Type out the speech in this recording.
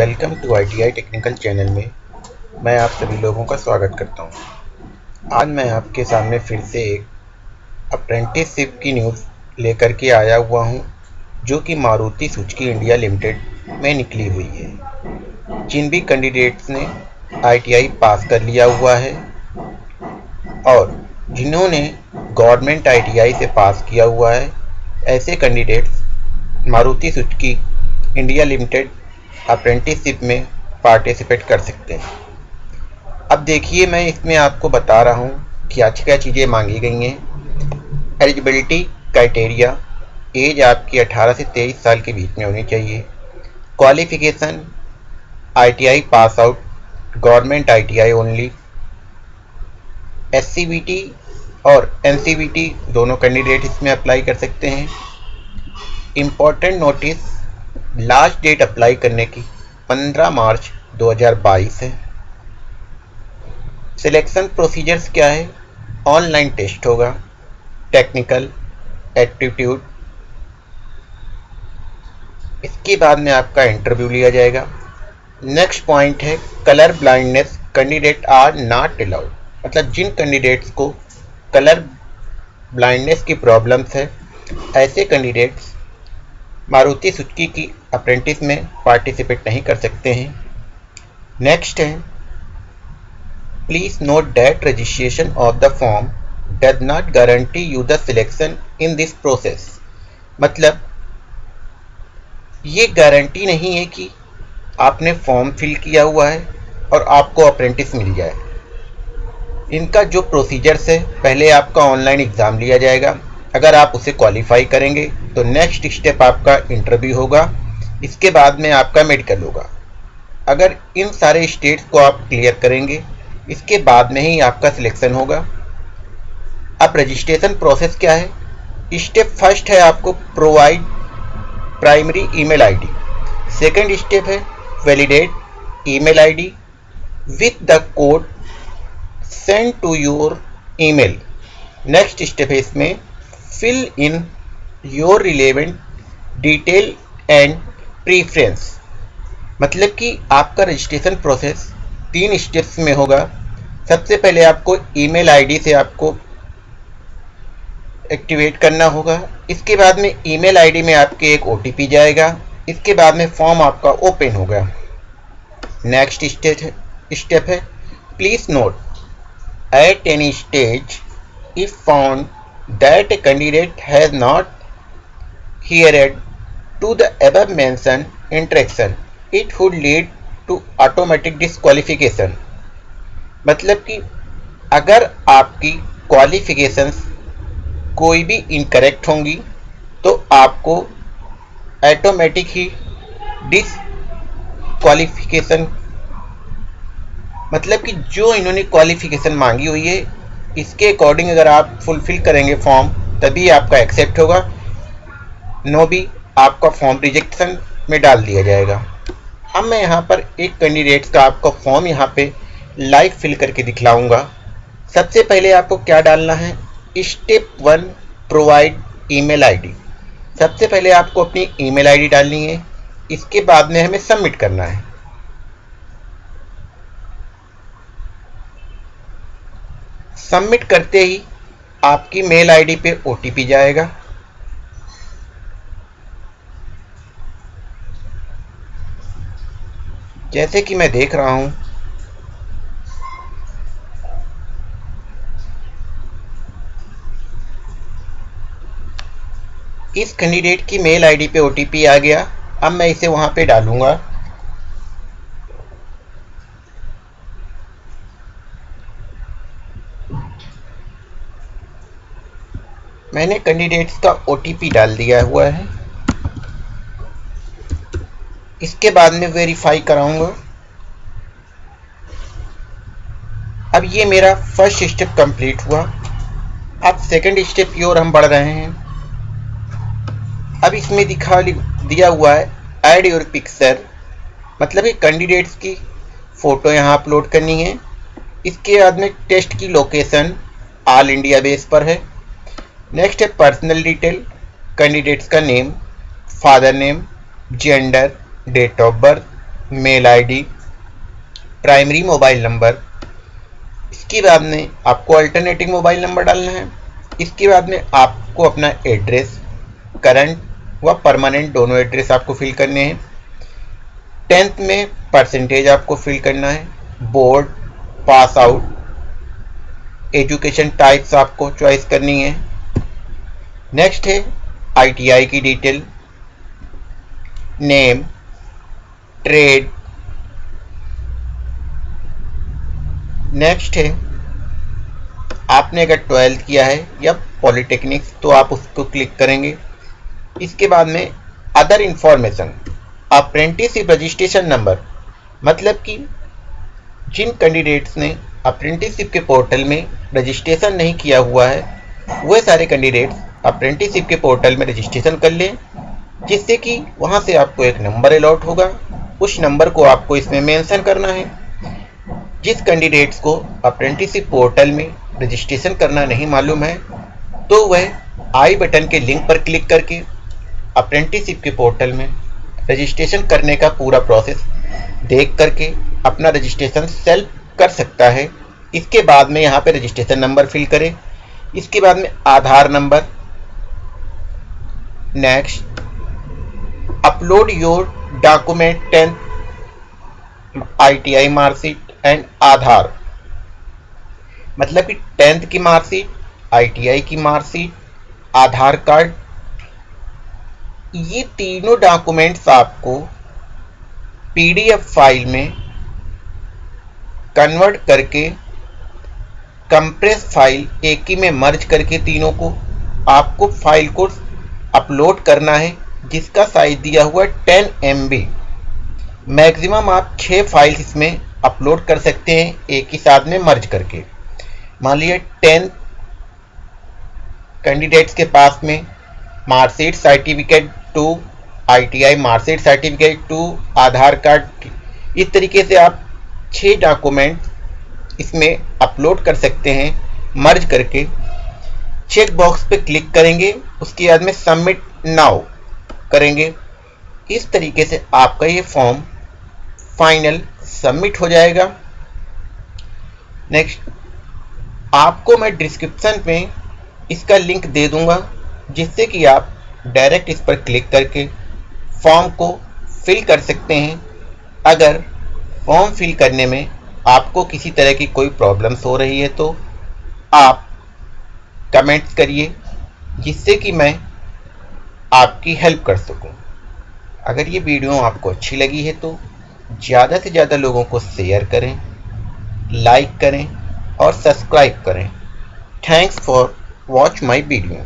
Welcome to ITI technical channel में मैं आप सभी लोगों का स्वागत करता हूँ। आज मैं आपके सामने फिर से एक अप्रेंटिसशिप की न्यूज़ लेकर के आया हुआ हूँ, जो कि मारुति सुजुकी इंडिया लिमिटेड में निकली हुई है जिन भी कैंडिडेट्स ने आईटीआई पास कर लिया हुआ है और जिन्होंने गवर्नमेंट आईटीआई से पास किया हुआ है ऐसे candidates Maruti Suzuki India limited apprenticeship में पार्टिसिपेट कर सकते हैं। अब देखिए, मैं इसमें आपको बता रहा हूँ कि आज क्या चीज़ें मांगी गई हैं। एलिजिबिलिटी क्राइटेरिया एज आपकी 18 से 23 साल के बीच में होनी चाहिए। Qualification ITI pass out, government ITI only SCBT और एनसीबीटी दोनों कैंडिडेट इसमें अप्लाई कर सकते हैं। Important notice last date apply करने की 15 मार्च 2022 है। सिलेक्शन प्रोसीजर्स क्या है? ऑनलाइन टेस्ट होगा, टेक्निकल, एप्टीट्यूड। इसके बाद में आपका इंटरव्यू लिया जाएगा। नेक्स्ट पॉइंट है, colour blindness, candidate are not allowed. मतलब जिन कैंडिडेट्स को कलर ब्लाइंडनेस की प्रॉब्लम्स है, ऐसे कैंडिडेट्स मारुति सुजुकी की अप्रेंटिस में पार्टिसिपेट नहीं कर सकते हैं। नेक्स्ट है please note that registration of the form does not guarantee you the selection in this process मतलब ये गारंटी नहीं है कि आपने फॉर्म फिल किया हुआ है और आपको अप्रेंटिस मिल जाए। इनका जो प्रोसीजर्स है, पहले आपका ऑनलाइन एग्ज़ाम लिया जाएगा। अगर आप उसे क्वालिफाई करेंगे तो नेक्स्ट स्टेप आपका इंटरव्यू होगा। इसके बाद में आपका मेडिकल होगा। अगर इन सारे स्टेट्स को आप क्लियर करेंगे, इसके बाद में ही आपका सिलेक्शन होगा। अब रजिस्ट्रेशन प्रोसेस क्या है? स्टेप फ़र्स्ट है आपको provide primary email ID second step है validate email ID with the code send to your email next step है इसमें fill in your relevant detail and preference. मतलब कि आपका रजिस्ट्रेशन प्रोसेस तीन स्टेप्स में होगा। सबसे पहले आपको ईमेल आईडी से आपको एक्टिवेट करना होगा। इसके बाद में ईमेल आईडी में आपके एक OTP जाएगा। इसके बाद में फॉर्म आपका ओपन होगा। नेक्स्ट स्टेप है please note at any stage if found that a candidate has not adhered to the above mentioned interaction, it would lead to automatic disqualification. मतलब कि अगर आपकी क्वालिफिकेशंस कोई भी इनकरेक्ट होंगी तो आपको ऑटोमेटिक ही डिसक्वालिफिकेशन मतलब कि जो इन्होंने क्वालिफिकेशन मांगी हुई है इसके अकॉर्डिंग अगर आप फुलफिल करेंगे फॉर्म तभी आपका एक्सेप्ट होगा। नो भी आपका फॉर्म रिजेक्शन में डाल दिया जाएगा। अब मैं यहाँ पर एक कैंडिडेट का आपका फॉर्म यहाँ पे लाइव फिल करके दिखलाऊँगा। सबसे पहले आपको क्या डालना है? Step one provide email ID सबसे पहले आपको अपनी ईमेल आईडी डालनी है। इसके बाद में हमें सबमिट करना है। सबमिट करते ही आपकी मेल आईडी पे ओटीपी जाएगा। जैसे कि मैं देख रहा हूँ, इस कैंडिडेट की मेल आईडी पे ओटीपी आ गया। अब मैं इसे वहाँ पे डालूँगा। मैंने कैंडिडेट्स का ओटीपी डाल दिया हुआ है। इसके बाद में वेरीफाई कराऊँगा। अब ये मेरा फ़र्स्ट स्टेप कंप्लीट हुआ। अब सेकंड स्टेप की ओर हम बढ़ रहे हैं। अब इसमें दिखा दिया हुआ है ऐड योर पिक्चर मतलब ये कैंडिडेट्स की फ़ोटो यहाँ अपलोड करनी है। इसके बाद में टेस्ट की लोकेशन ऑल इंडिया बेस पर है। नेक्स्ट है पर्सनल डिटेल कैंडिडेट्स का name father name gender date of birth mail ID primary mobile number इसके बाद में आपको अल्टरनेटिंग मोबाइल नंबर डालना है। इसके बाद में आपको अपना एड्रेस करंट व परमानेंट दोनों एड्रेस आपको फिल करने हैं। टेंथ में परसेंटेज आपको फिल करना है। Board pass out education types आपको चॉइस करनी है। नेक्स्ट है आईटीआई की डिटेल नेम ट्रेड नेक्स्ट है आपने अगर ट्वेल्थ किया है या पॉलिटेक्निक तो आप उसको क्लिक करेंगे। इसके बाद में other information apprenticeship registration number मतलब कि जिन कैंडिडेट्स ने अप्रेंटिसशिप के पोर्टल में रजिस्ट्रेशन नहीं किया हुआ है वह सारे कैंडिडेट्स अप्रेंटिसशिप के पोर्टल में रजिस्ट्रेशन कर लें, जिससे कि वहाँ से आपको एक नंबर अलॉट होगा। उस नंबर को आपको इसमें मेंशन करना है। जिस कैंडिडेट्स को अप्रेंटिसशिप पोर्टल में रजिस्ट्रेशन करना नहीं मालूम है तो वह आई बटन के लिंक पर क्लिक करके अप्रेंटिसशिप के पोर्टल में रजिस्ट्रेशन करने का पूरा प्रोसेस देख करके अपना रजिस्ट्रेशन सेल्फ कर सकता है। इसके बाद में यहाँ पे रजिस्ट्रेशन नंबर फिल करें। इसके बाद में Aadhaar number next upload your document tenth ITI marksheet and Aadhaar. मतलब कि टेंथ की मार्कशीट आईटीआई की मार्कशीट आधार कार्ड ये तीनों डॉक्यूमेंट्स आपको पीडीएफ फ़ाइल में कन्वर्ट करके कंप्रेस फ़ाइल एक ही में मर्ज करके तीनों को, आपको फ़ाइल को अपलोड करना है, जिसका साइज़ दिया हुआ है टेन एम बी मैक्सिमम आप छः फ़ाइल इसमें अपलोड कर सकते हैं, एक ही साथ में मर्ज करके। मान लीजिए टेन कैंडिडेट्स के पास में marksheet certificate to ITI marksheet certificate to Aadhaar card इस तरीके से आप छः डॉक्यूमेंट इसमें अपलोड कर सकते हैं मर्ज करके। चेक बॉक्स पे क्लिक करेंगे, उसके बाद में सबमिट नाउ करेंगे। इस तरीके से आपका ये फॉर्म फाइनल सबमिट हो जाएगा। नेक्स्ट आपको मैं डिस्क्रिप्शन में इसका लिंक दे दूँगा, जिससे कि आप डायरेक्ट इस पर क्लिक करके फॉर्म को फिल कर सकते हैं। अगर फॉर्म फिल करने में आपको किसी तरह की कोई प्रॉब्लम्स हो रही है तो आप कमेंट्स करिए, जिससे कि मैं आपकी हेल्प कर सकूँ। अगर ये वीडियो आपको अच्छी लगी है तो ज़्यादा से ज़्यादा लोगों को शेयर करें लाइक करें और सब्सक्राइब करें thanks for watch my video